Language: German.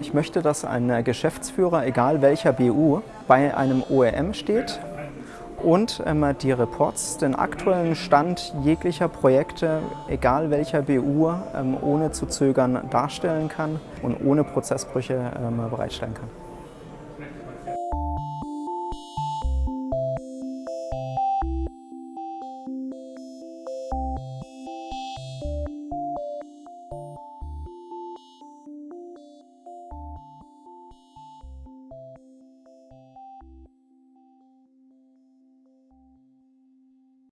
Ich möchte, dass ein Geschäftsführer, egal welcher BU, bei einem OEM steht und ähm, die Reports, den aktuellen Stand jeglicher Projekte, egal welcher BU, ähm, ohne zu zögern darstellen kann und ohne Prozessbrüche ähm, bereitstellen kann.